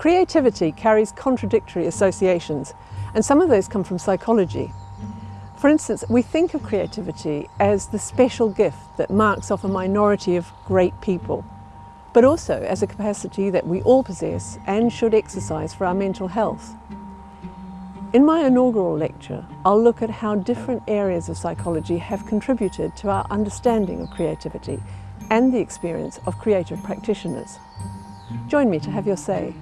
Creativity carries contradictory associations, and some of those come from psychology. For instance, we think of creativity as the special gift that marks off a minority of great people, but also as a capacity that we all possess and should exercise for our mental health. In my inaugural lecture, I'll look at how different areas of psychology have contributed to our understanding of creativity and the experience of creative practitioners. Join me to have your say.